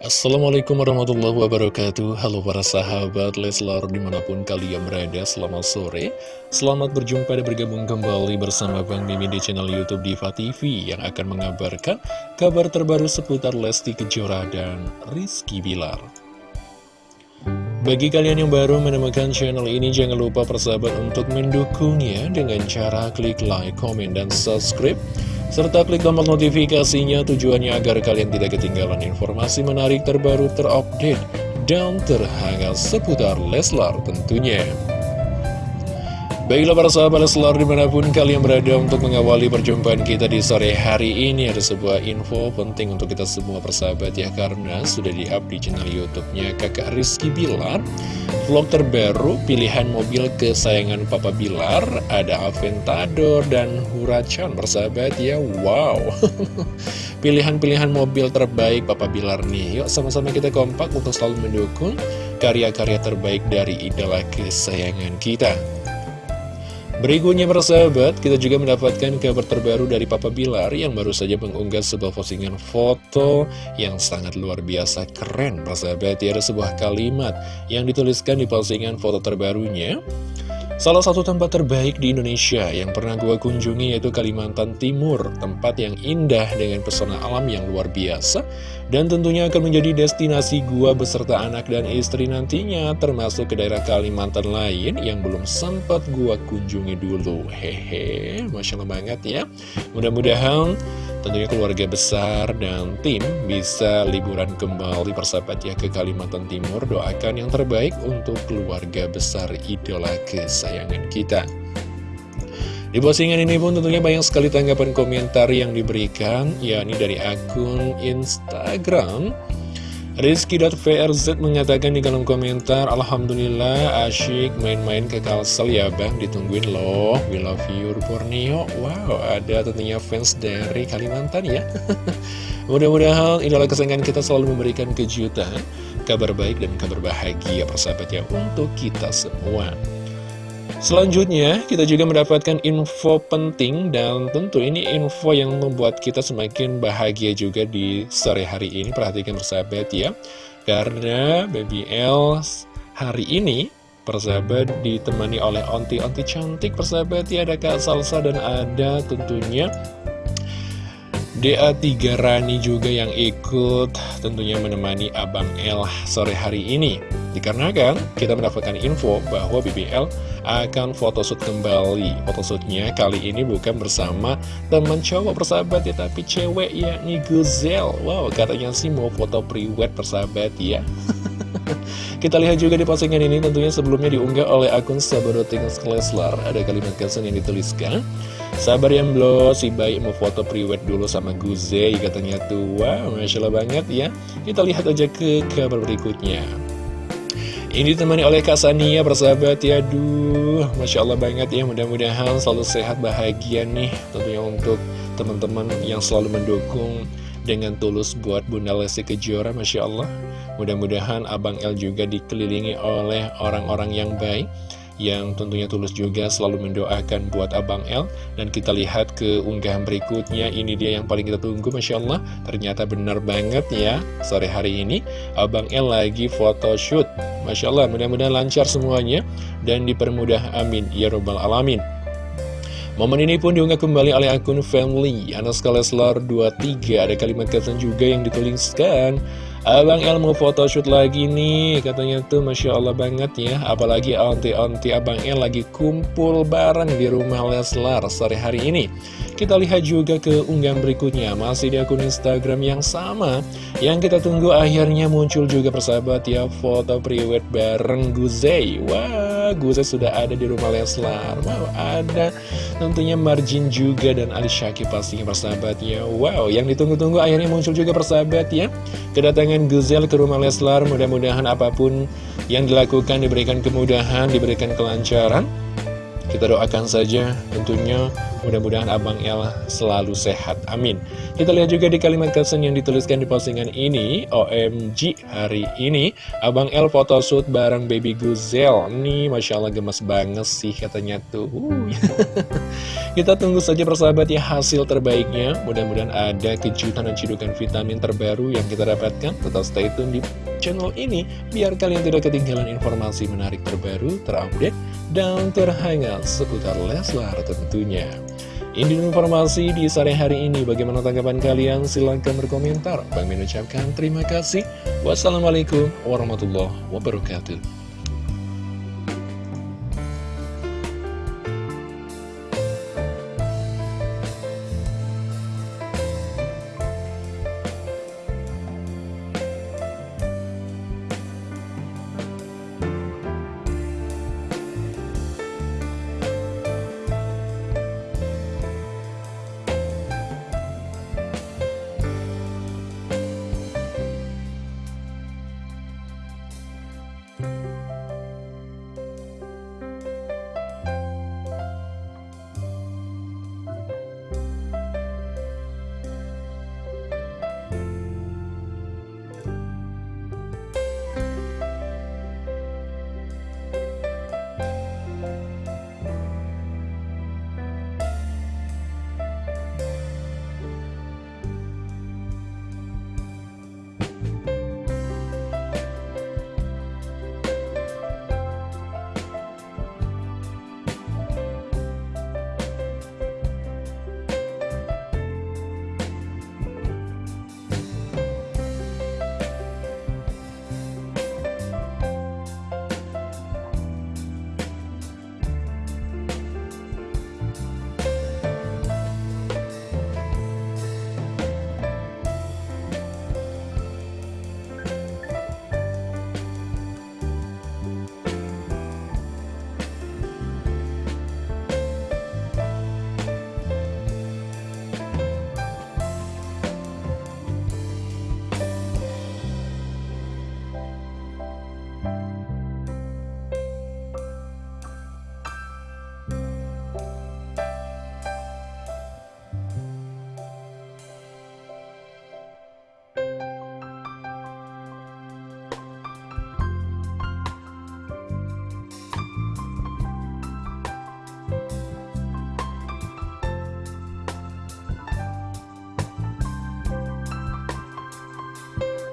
Assalamualaikum warahmatullahi wabarakatuh. Halo para sahabat Leslar di mana pun kalian berada Selamat sore. Selamat berjumpa dan bergabung kembali bersama Bang Mimin di channel Youtube Diva TV Yang akan mengabarkan kabar terbaru seputar Lesti Kejora dan Rizky Bilar. Bagi kalian yang baru menemukan channel ini Jangan lupa persahabat untuk mendukungnya Dengan cara klik like, komen, dan subscribe serta klik tombol notifikasinya tujuannya agar kalian tidak ketinggalan informasi menarik terbaru terupdate dan terhangat seputar Leslar tentunya. Baiklah para sahabat Leslar di mana pun kalian berada untuk mengawali perjumpaan kita di sore hari ini Ada sebuah info penting untuk kita semua persahabat ya Karena sudah di-up di channel Youtubenya kakak Rizky Bilar. Vlog terbaru pilihan mobil kesayangan Papa Bilar Ada Aventador dan Huracan persahabat ya Wow. Pilihan-pilihan mobil terbaik Papa Bilar nih. Yuk sama-sama kita kompak untuk selalu mendukung karya-karya terbaik dari idola kesayangan kita Berikutnya persahabat, kita juga mendapatkan kabar terbaru dari Papa Bilar yang baru saja mengunggah sebuah postingan foto yang sangat luar biasa keren persahabat. Ya, ada sebuah kalimat yang dituliskan di postingan foto terbarunya. Salah satu tempat terbaik di Indonesia yang pernah gue kunjungi yaitu Kalimantan Timur, tempat yang indah dengan pesona alam yang luar biasa, dan tentunya akan menjadi destinasi gua beserta anak dan istri nantinya, termasuk ke daerah Kalimantan lain yang belum sempat gua kunjungi dulu. Hehe, Masya Allah banget ya. Mudah-mudahan tentunya keluarga besar dan tim bisa liburan kembali persahabat ya ke Kalimantan Timur. Doakan yang terbaik untuk keluarga besar idola kesayangan kita. Di postingan ini pun tentunya banyak sekali tanggapan komentar yang diberikan yakni dari akun Instagram Rizky.vrz mengatakan di kolom komentar Alhamdulillah asyik main-main ke Kalsel ya bang. Ditungguin loh. We love you Borneo Wow ada tentunya fans dari Kalimantan ya. Mudah-mudahan idola kesayangan kita selalu memberikan kejutan Kabar baik dan kabar bahagia persahabat ya Untuk kita semua Selanjutnya, kita juga mendapatkan info penting dan tentu ini info yang membuat kita semakin bahagia juga di sore hari ini. Perhatikan persahabat ya, karena Baby L hari ini persahabat ditemani oleh onti-onti cantik persahabat ya. Ada Kak Salsa dan ada tentunya DA3 Rani juga yang ikut tentunya menemani Abang L sore hari ini. Dikarenakan kita mendapatkan info bahwa BBL akan photoshoot kembali. Photoshootnya kali ini bukan bersama teman cowok persahabat ya Tapi cewek yakni Guzel Wow katanya sih mau foto pre-wed persahabat ya Kita lihat juga di postingan ini tentunya sebelumnya diunggah oleh akun Sabaroting Leslar. Ada kalimat caption yang dituliskan Sabar yang belum si baik mau foto pre-wed dulu sama Guzel katanya tuh Wow Masya Allah banget ya. Kita lihat aja ke kabar berikutnya. Ini ditemani oleh Kak Sania bersahabat ya Aduh Masya Allah banget ya. Mudah-mudahan selalu sehat bahagia nih. Tentunya untuk teman-teman yang selalu mendukung Dengan tulus buat Bunda Lesti Kejora Masya Allah. Mudah-mudahan Abang El juga dikelilingi oleh orang-orang yang baik yang tentunya tulus juga selalu mendoakan buat Abang L dan kita lihat ke unggahan berikutnya. Ini dia yang paling kita tunggu Masya Allah. Ternyata benar banget ya sore hari ini. Abang L lagi photoshoot. Masya Allah mudah-mudahan lancar semuanya. Dan dipermudah amin. Ya robbal alamin Momen ini pun diunggah kembali oleh akun family. Anaska Leslar 23 Ada kalimat caption juga yang dituliskan Abang El mau photoshoot lagi nih Katanya tuh Masya Allah banget ya. Apalagi onti-onti Abang El lagi kumpul bareng di rumah Leslar sore hari ini. Kita lihat juga ke unggahan berikutnya Masih di akun Instagram yang sama. Yang kita tunggu akhirnya muncul juga persahabat ya Foto priwet bareng Guzey. Wah Guzey sudah ada di rumah Leslar. Wow ada tentunya Marjin juga dan Ali Syakib pastinya persahabat ya Wow yang ditunggu-tunggu akhirnya muncul juga persahabat ya. Kedatangan Guzel ke rumah Leslar Mudah-mudahan apa pun yang dilakukan diberikan kemudahan, diberikan kelancaran Kita doakan saja tentunya mudah-mudahan Abang El selalu sehat. Amin. Kita lihat juga di kalimat caption yang dituliskan di postingan ini. OMG hari ini Abang El photoshoot bareng baby Guzel. Nih Masya Allah gemes banget sih katanya tuh. Kita tunggu saja persahabat ya hasil terbaiknya. Mudah-mudahan ada kejutan dan cidukan vitamin terbaru yang kita dapatkan. Tetap stay tune di channel ini biar kalian tidak ketinggalan informasi menarik terbaru, terupdate, dan terhangat seputar Leslar tentunya. Ini informasi di sore hari ini. Bagaimana tanggapan kalian? Silahkan berkomentar. Bang mengucapkan terima kasih. Wassalamualaikum warahmatullahi wabarakatuh.